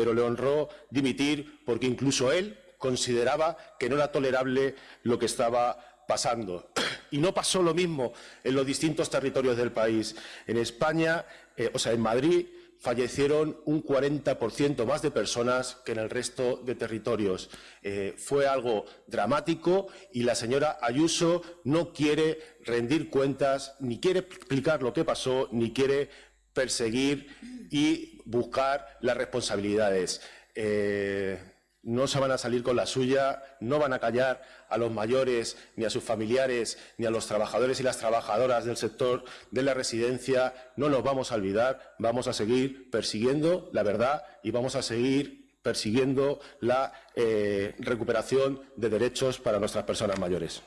pero le honró dimitir porque incluso él consideraba que no era tolerable lo que estaba pasando. Y no pasó lo mismo en los distintos territorios del país. En España, eh, o sea, en Madrid, fallecieron un 40% más de personas que en el resto de territorios. Eh, fue algo dramático y la señora Ayuso no quiere rendir cuentas, ni quiere explicar lo que pasó, ni quiere perseguir y buscar las responsabilidades. Eh, no se van a salir con la suya, no van a callar a los mayores, ni a sus familiares, ni a los trabajadores y las trabajadoras del sector de la residencia. No nos vamos a olvidar, vamos a seguir persiguiendo la verdad y vamos a seguir persiguiendo la eh, recuperación de derechos para nuestras personas mayores.